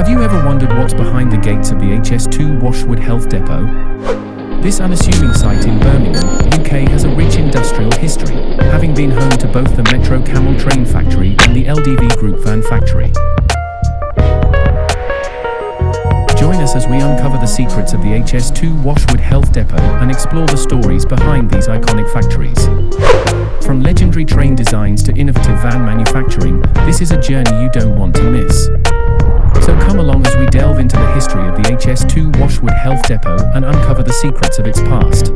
Have you ever wondered what's behind the gates of the HS2 Washwood Heath Depot? This unassuming site in Birmingham, UK has a rich industrial history, having been home to both the Metro-Cammell Train Factory and the LDV Group Van Factory. Join us as we uncover the secrets of the HS2 Washwood Heath Depot and explore the stories behind these iconic factories. From legendary train designs to innovative van manufacturing, this is a journey you don't want to miss. So come along as we delve into the history of the HS2 Washwood Heath Depot and uncover the secrets of its past.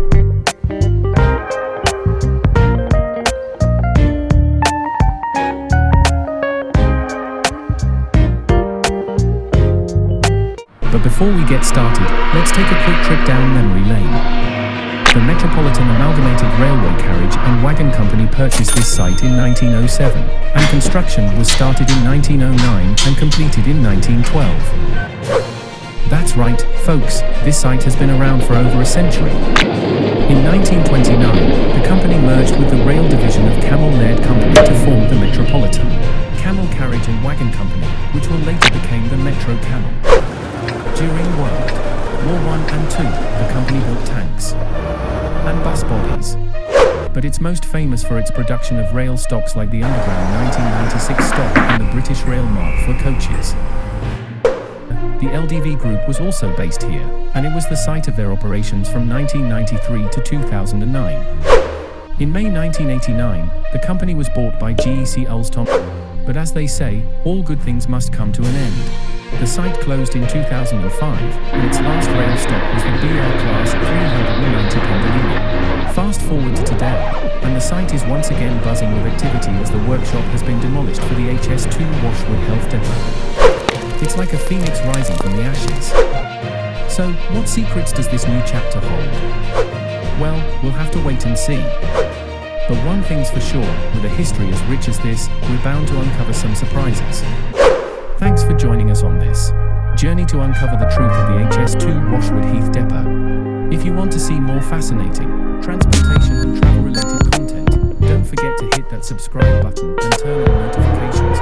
But before we get started, let's take a quick trip down memory lane. The Metropolitan Amalgamated Railway Carriage and Wagon Company purchased this site in 1907, and construction was started in 1909 and completed in 1912. That's right, folks, this site has been around for over a century. In 1929, the company merged with the rail division of Cammell Laird Company to form the Metropolitan Cammell Carriage and Wagon Company, which will later became the Metro-Cammell. During World War I and II, But it's most famous for its production of rail stocks like the Underground 1996 stock and the British Rail Mark 4 coaches. The LDV Group was also based here, and it was the site of their operations from 1993 to 2009. In May 1989, the company was bought by GEC Alstom. But as they say, all good things must come to an end. The site closed in 2005, and its last rail stop was the BL Class 390 Pendolino. Fast forward to today, and the site is once again buzzing with activity as the workshop has been demolished for the HS2 Washwood Heath Depot. It's like a phoenix rising from the ashes. So, what secrets does this new chapter hold? Well, we'll have to wait and see. But one thing's for sure, with a history as rich as this, we're bound to uncover some surprises. Joining us on this journey to uncover the truth of the HS2 Washwood Heath Depot. If you want to see more fascinating transportation and travel related content, don't forget to hit that subscribe button and turn on notifications